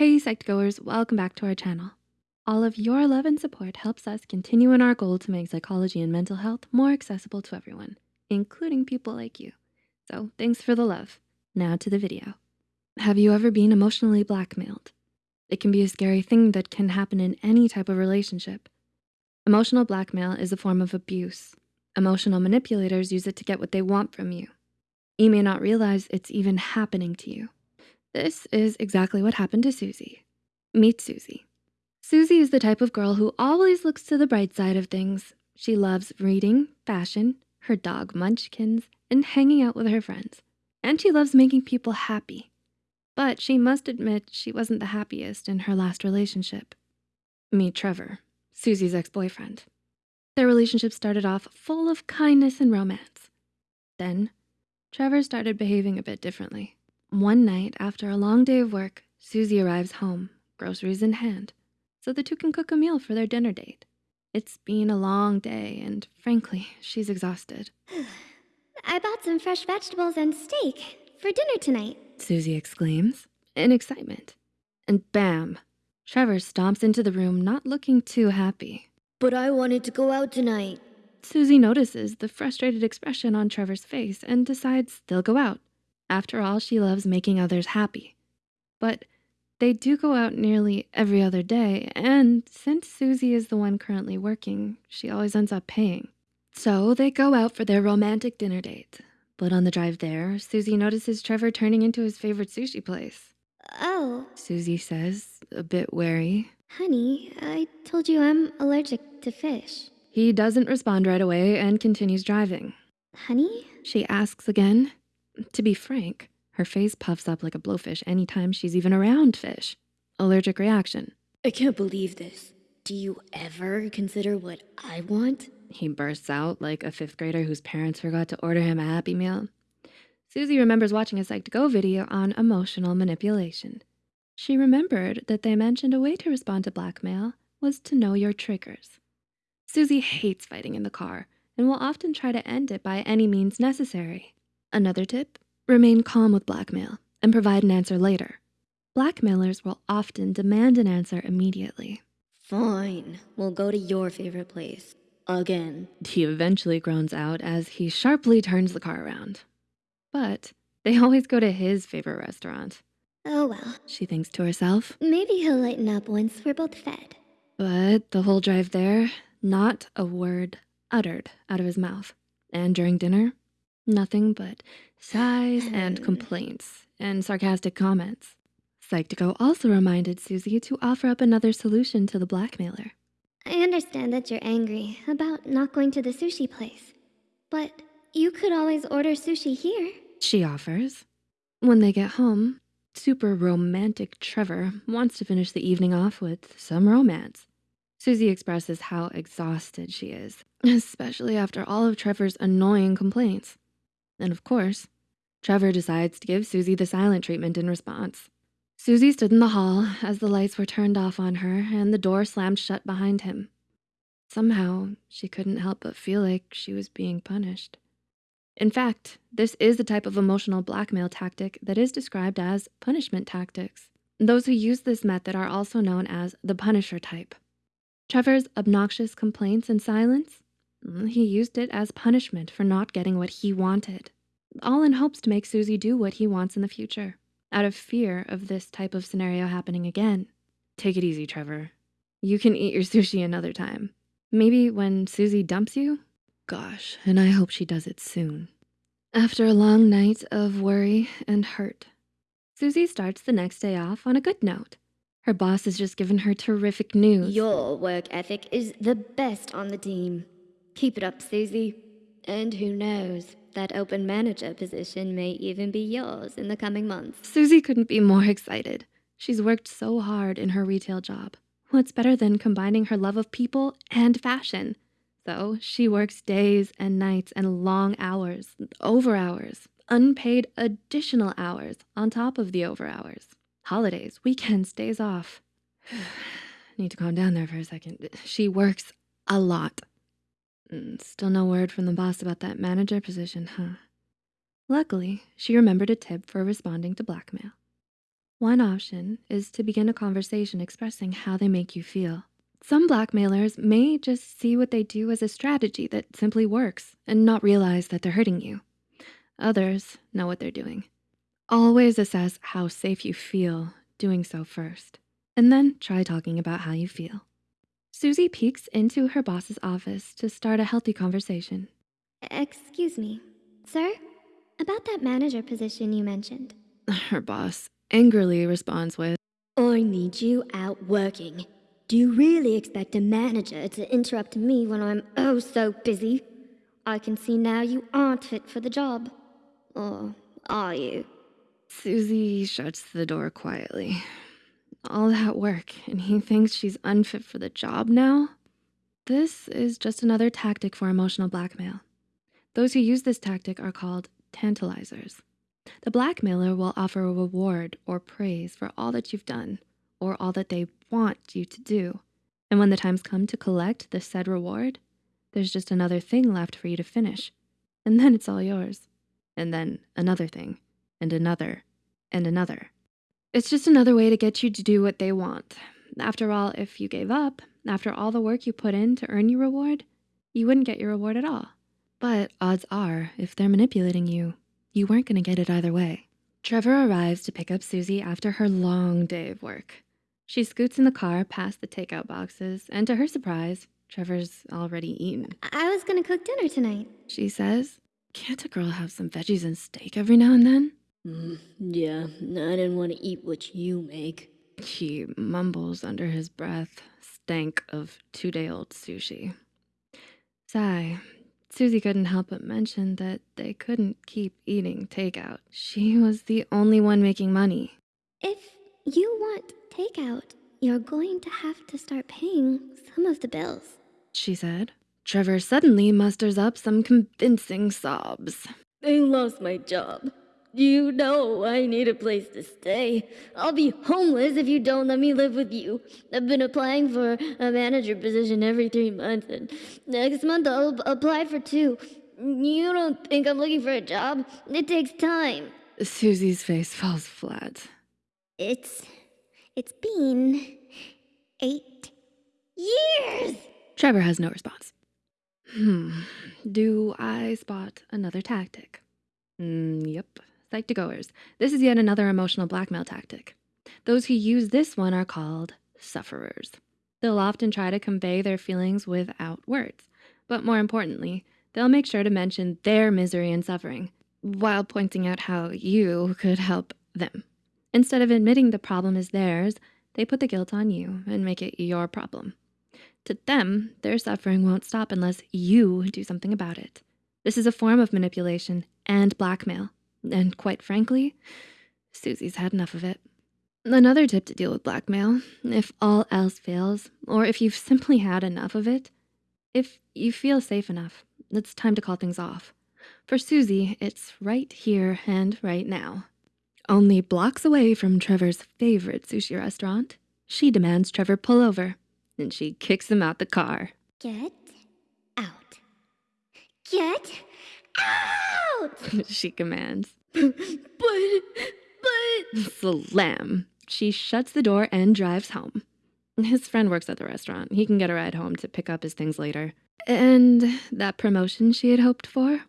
Hey Psych2Goers, welcome back to our channel. All of your love and support helps us continue in our goal to make psychology and mental health more accessible to everyone, including people like you. So thanks for the love. Now to the video. Have you ever been emotionally blackmailed? It can be a scary thing that can happen in any type of relationship. Emotional blackmail is a form of abuse. Emotional manipulators use it to get what they want from you. You may not realize it's even happening to you. This is exactly what happened to Susie. Meet Susie. Susie is the type of girl who always looks to the bright side of things. She loves reading, fashion, her dog Munchkins, and hanging out with her friends. And she loves making people happy. But she must admit she wasn't the happiest in her last relationship. Meet Trevor, Susie's ex-boyfriend. Their relationship started off full of kindness and romance. Then, Trevor started behaving a bit differently. One night after a long day of work, Susie arrives home, groceries in hand, so the two can cook a meal for their dinner date. It's been a long day and frankly, she's exhausted. I bought some fresh vegetables and steak for dinner tonight. Susie exclaims in excitement. And bam, Trevor stomps into the room not looking too happy. But I wanted to go out tonight. Susie notices the frustrated expression on Trevor's face and decides they'll go out. After all, she loves making others happy. But they do go out nearly every other day, and since Susie is the one currently working, she always ends up paying. So they go out for their romantic dinner date. But on the drive there, Susie notices Trevor turning into his favorite sushi place. Oh, Susie says, a bit wary. honey, I told you I'm allergic to fish. He doesn't respond right away and continues driving. Honey? She asks again. To be frank, her face puffs up like a blowfish anytime she's even around fish. Allergic reaction. I can't believe this. Do you ever consider what I want? He bursts out like a fifth grader whose parents forgot to order him a Happy Meal. Susie remembers watching a Psych2Go video on emotional manipulation. She remembered that they mentioned a way to respond to blackmail was to know your triggers. Susie hates fighting in the car and will often try to end it by any means necessary. Another tip, remain calm with blackmail and provide an answer later. Blackmailers will often demand an answer immediately. Fine, we'll go to your favorite place. Again. He eventually groans out as he sharply turns the car around. But they always go to his favorite restaurant. Oh well, She thinks to herself. maybe he'll lighten up once we're both fed. But the whole drive there, not a word uttered out of his mouth. And during dinner, nothing but sighs and complaints and sarcastic comments. Psych2Go also reminded Susie to offer up another solution to the blackmailer. I understand that you're angry about not going to the sushi place, but you could always order sushi here. She offers. When they get home, super romantic Trevor wants to finish the evening off with some romance. Susie expresses how exhausted she is, especially after all of Trevor's annoying complaints. And of course, Trevor decides to give Susie the silent treatment in response. Susie stood in the hall as the lights were turned off on her and the door slammed shut behind him. Somehow, she couldn't help but feel like she was being punished. In fact, this is the type of emotional blackmail tactic that is described as punishment tactics. Those who use this method are also known as the punisher type. Trevor's obnoxious complaints and silence, Mm, he used it as punishment for not getting what he wanted, all in hopes to make Susie do what he wants in the future, out of fear of this type of scenario happening again. Take it easy, Trevor. You can eat your sushi another time. Maybe when Susie dumps you? Gosh, and I hope she does it soon. After a long night of worry and hurt, Susie starts the next day off on a good note. Her boss has just given her terrific news. Your work ethic is the best on the team. Keep it up, Susie. And who knows, that open manager position may even be yours in the coming months. Susie couldn't be more excited. She's worked so hard in her retail job. What's better than combining her love of people and fashion? So she works days and nights and long hours, over hours, unpaid additional hours on top of the over hours. Holidays, weekends, days off. Need to calm down there for a second. She works a lot. Mm, Still no word from the boss about that manager position, huh? Luckily, she remembered a tip for responding to blackmail. One option is to begin a conversation expressing how they make you feel. Some blackmailers may just see what they do as a strategy that simply works and not realize that they're hurting you. Others know what they're doing. Always assess how safe you feel doing so first, and then try talking about how you feel. Susie peeks into her boss's office to start a healthy conversation. Excuse me, sir? About that manager position you mentioned. Her boss angrily responds with, I need you out working. Do you really expect a manager to interrupt me when I'm oh so busy? I can see now you aren't fit for the job. Or are you? Susie shuts the door quietly. All that work, and he thinks she's unfit for the job now? This is just another tactic for emotional blackmail. Those who use this tactic are called tantalizers. The blackmailer will offer a reward or praise for all that you've done or all that they want you to do. And when the time's come to collect the said reward, there's just another thing left for you to finish. And then it's all yours. And then another thing, and another, and another. It's just another way to get you to do what they want. After all, if you gave up, after all the work you put in to earn your reward, you wouldn't get your reward at all. But odds are, if they're manipulating you, you weren't gonna get it either way. Trevor arrives to pick up Susie after her long day of work. She scoots in the car past the takeout boxes, and to her surprise, Trevor's already eaten. I was gonna cook dinner tonight. She says, Can't a girl have some veggies and steak every now and then? Mm, yeah, I didn't want to eat what you make. He mumbles under his breath, stank of two day old sushi. Sigh. Susie couldn't help but mention that they couldn't keep eating takeout. She was the only one making money. If you want takeout, you're going to have to start paying some of the bills. She said. Trevor suddenly musters up some convincing sobs. I lost my job. You know I need a place to stay. I'll be homeless if you don't let me live with you. I've been applying for a manager position every three months, and next month I'll apply for two. You don't think I'm looking for a job? It takes time. Susie's face falls flat. It's. it's been. eight years! Trevor has no response. Hmm. Do I spot another tactic? Mm, yep. Psych2Goers. This is yet another emotional blackmail tactic. Those who use this one are called sufferers. They'll often try to convey their feelings without words, but more importantly, they'll make sure to mention their misery and suffering while pointing out how you could help them. Instead of admitting the problem is theirs, they put the guilt on you and make it your problem. To them, their suffering won't stop unless you do something about it. This is a form of manipulation and blackmail. And quite frankly, Susie's had enough of it. Another tip to deal with blackmail, if all else fails, or if you've simply had enough of it, if you feel safe enough, it's time to call things off. For Susie, it's right here and right now. Only blocks away from Trevor's favorite sushi restaurant, she demands Trevor pull over, and she kicks him out the car. Get out. Get out! she commands. but, but. Slam. She shuts the door and drives home. His friend works at the restaurant. He can get a ride home to pick up his things later. And that promotion she had hoped for?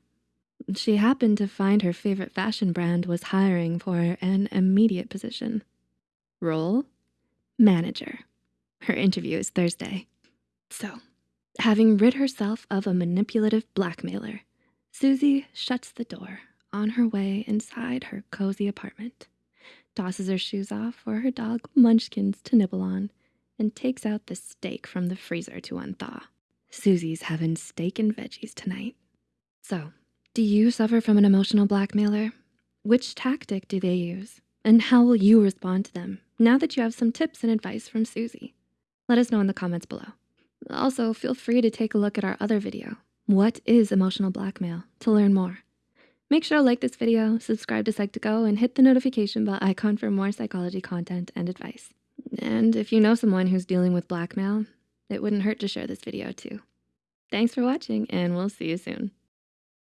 She happened to find her favorite fashion brand was hiring for an immediate position. Role? Manager. Her interview is Thursday. So, having rid herself of a manipulative blackmailer, Susie shuts the door on her way inside her cozy apartment, tosses her shoes off for her dog Munchkins to nibble on, and takes out the steak from the freezer to unthaw. Susie's having steak and veggies tonight. So, do you suffer from an emotional blackmailer? Which tactic do they use? And how will you respond to them now that you have some tips and advice from Susie? Let us know in the comments below. Also, feel free to take a look at our other video, What is Emotional Blackmail, to learn more. Make sure to like this video, subscribe to Psych2Go, and hit the notification bell icon for more psychology content and advice. And if you know someone who's dealing with blackmail, it wouldn't hurt to share this video too. Thanks for watching, and we'll see you soon.